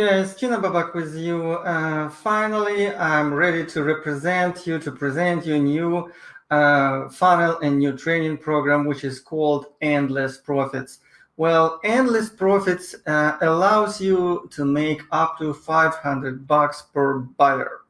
Guys, Tina Babak with you. Uh, finally, I'm ready to represent you, to present you new uh, funnel and new training program, which is called Endless Profits. Well, Endless Profits uh, allows you to make up to 500 bucks per buyer.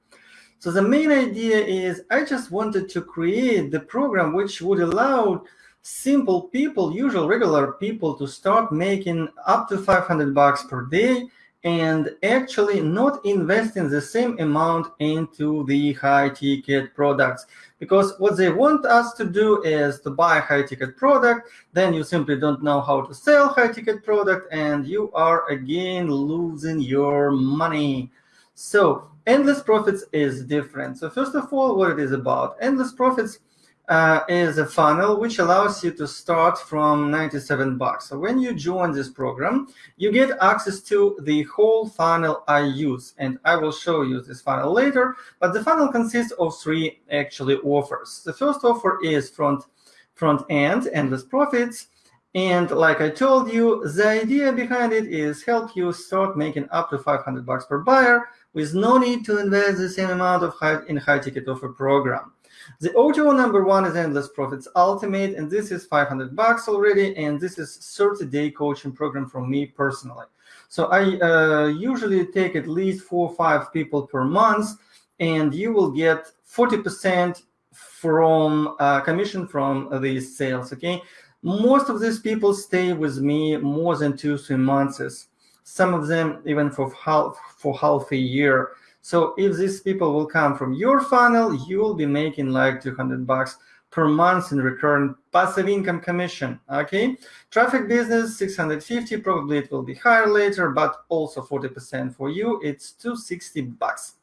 So the main idea is I just wanted to create the program which would allow simple people, usual regular people to start making up to 500 bucks per day and actually not investing the same amount into the high ticket products. Because what they want us to do is to buy a high ticket product then you simply don't know how to sell high ticket product and you are again losing your money. So endless profits is different. So first of all what it is about? Endless profits uh, is a funnel which allows you to start from 97 bucks. So when you join this program, you get access to the whole funnel I use, and I will show you this funnel later. But the funnel consists of three actually offers. The first offer is front front end, endless profits. And like I told you, the idea behind it is help you start making up to 500 bucks per buyer with no need to invest the same amount of high, in high ticket offer program. The OTO number one is Endless Profits Ultimate, and this is 500 bucks already, and this is 30-day coaching program from me personally. So I uh, usually take at least four or five people per month, and you will get 40% from uh, commission from these sales, okay? Most of these people stay with me more than two, three months. Some of them even for half, for half a year. So if these people will come from your funnel, you will be making like 200 bucks per month in recurrent passive income commission. Okay, traffic business 650. Probably it will be higher later, but also 40% for you. It's 260 bucks.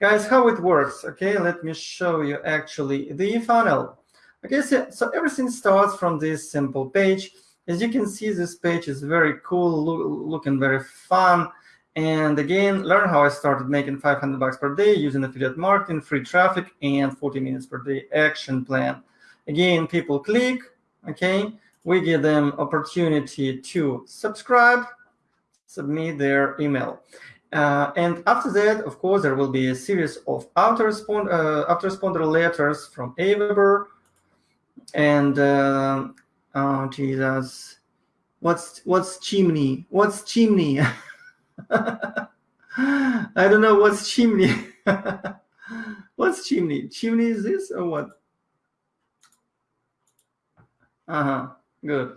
Guys, how it works? Okay, let me show you actually the funnel. Okay, so, so everything starts from this simple page. As you can see, this page is very cool, looking very fun. And again, learn how I started making 500 bucks per day using affiliate marketing, free traffic, and 40 minutes per day action plan. Again, people click, okay? We give them opportunity to subscribe, submit their email. Uh, and after that, of course, there will be a series of autorespond, uh, letters from Aweber. And, uh, oh, Jesus, what's, what's chimney? What's chimney? I don't know what's chimney. what's chimney? Chimney is this or what? Uh-huh, good.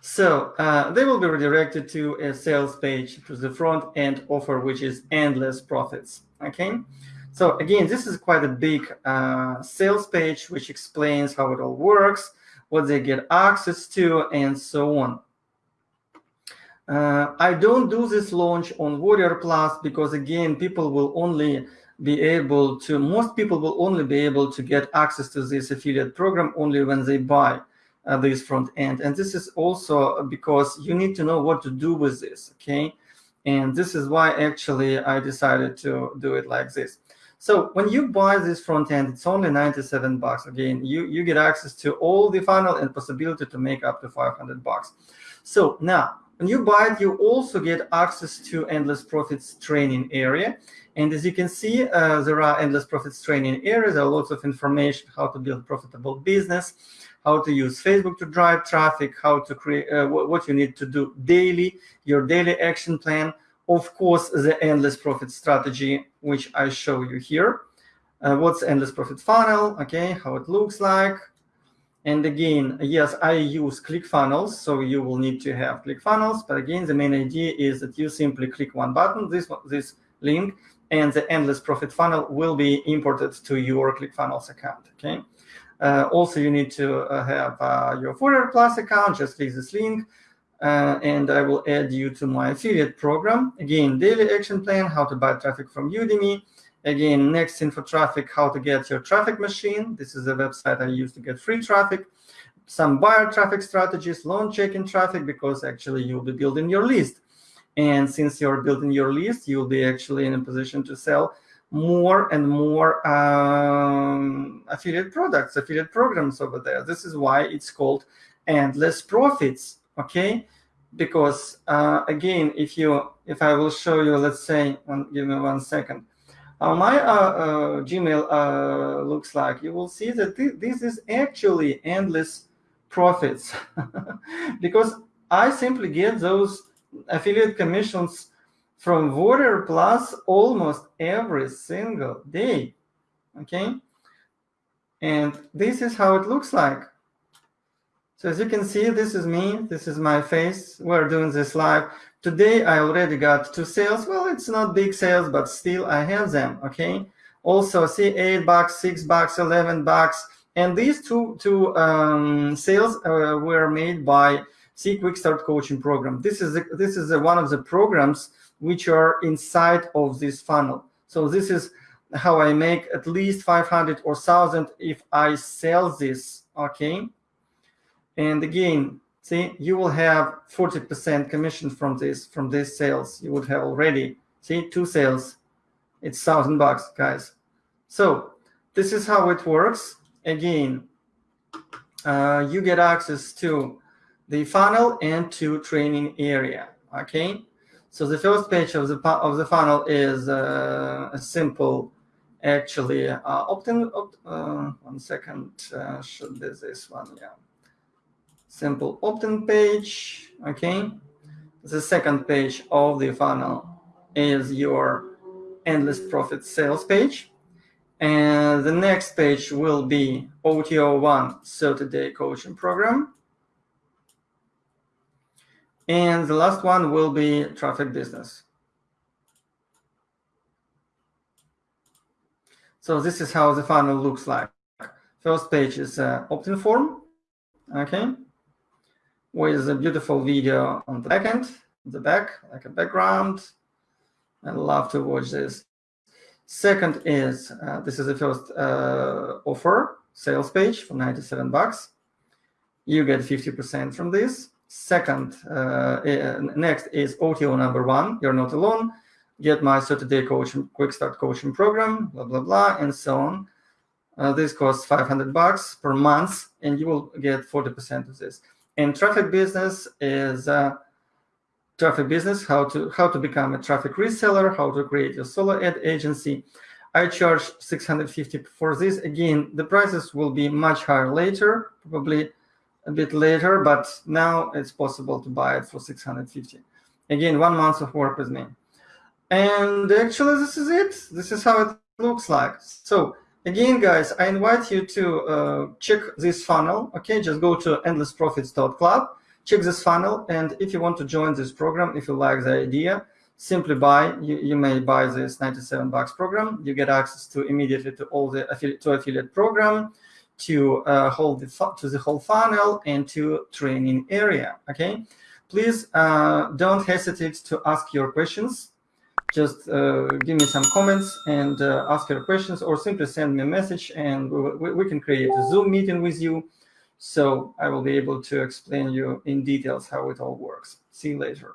So uh, they will be redirected to a sales page to the front end offer, which is endless profits. Okay. So again, this is quite a big uh, sales page, which explains how it all works, what they get access to, and so on. Uh, I don't do this launch on Warrior Plus because again, people will only be able to, most people will only be able to get access to this affiliate program only when they buy uh, this front end. And this is also because you need to know what to do with this, okay? And this is why actually I decided to do it like this. So when you buy this front end, it's only 97 bucks. Again, you, you get access to all the funnel and possibility to make up to 500 bucks. So now when you buy it, you also get access to Endless Profits training area. And as you can see, uh, there are Endless Profits training areas. There are lots of information how to build profitable business, how to use Facebook to drive traffic, how to create uh, what you need to do daily, your daily action plan. Of course, the Endless Profit strategy, which I show you here. Uh, what's Endless Profit funnel? Okay, how it looks like and again, yes, I use ClickFunnels, so you will need to have ClickFunnels. But again, the main idea is that you simply click one button, this this link, and the endless profit funnel will be imported to your ClickFunnels account. Okay. Uh, also, you need to uh, have uh, your Warrior Plus account. Just click this link, uh, and I will add you to my affiliate program. Again, daily action plan: how to buy traffic from Udimi Again, next info traffic, how to get your traffic machine. This is a website I use to get free traffic. Some buyer traffic strategies, loan checking traffic, because actually you'll be building your list. And since you're building your list, you'll be actually in a position to sell more and more um, affiliate products, affiliate programs over there. This is why it's called endless profits. Okay. because uh, again, if you if I will show you, let's say, one, give me one second, how my uh, uh, Gmail uh, looks like, you will see that th this is actually endless profits because I simply get those affiliate commissions from Warrior Plus almost every single day. Okay. And this is how it looks like. So as you can see, this is me. This is my face. We're doing this live. Today, I already got two sales. Well, it's not big sales, but still I have them. Okay. Also, see, eight bucks, six bucks, 11 bucks. And these two, two um, sales uh, were made by see Quick Start Coaching Program. This is, this is one of the programs which are inside of this funnel. So this is how I make at least 500 or 1000 if I sell this. Okay. And again, see, you will have 40% commission from this, from these sales. You would have already, see, two sales. It's thousand bucks, guys. So this is how it works. Again, uh, you get access to the funnel and to training area. Okay. So the first page of the of the funnel is uh, a simple, actually uh, opt-in. Opt, uh, one second, uh, should be this one? Yeah simple opt-in page, okay? The second page of the funnel is your endless profit sales page. And the next page will be OTO1 30-day coaching program. And the last one will be traffic business. So this is how the funnel looks like. First page is uh, opt-in form, okay? With a beautiful video on the back end, the back, like a background. I love to watch this. Second is, uh, this is the first uh, offer, sales page for 97 bucks. You get 50% from this. Second, uh, next is OTO number one, you're not alone. Get my 30-day coaching, quick start coaching program, blah, blah, blah, and so on. Uh, this costs 500 bucks per month, and you will get 40% of this. And traffic business is uh, traffic business, how to how to become a traffic reseller, how to create your solo ad agency. I charge 650 for this. Again, the prices will be much higher later, probably a bit later, but now it's possible to buy it for 650. Again, one month of work with me. And actually, this is it. This is how it looks like. So Again, guys, I invite you to uh, check this funnel. Okay, just go to endlessprofits.club, check this funnel, and if you want to join this program, if you like the idea, simply buy. You, you may buy this 97 bucks program. You get access to immediately to all the affiliate to affiliate program, to uh, hold the to the whole funnel, and to training area. Okay, please uh, don't hesitate to ask your questions just uh, give me some comments and uh, ask your questions or simply send me a message and we, we, can create a Zoom meeting with you. So I will be able to explain you in details how it all works. See you later.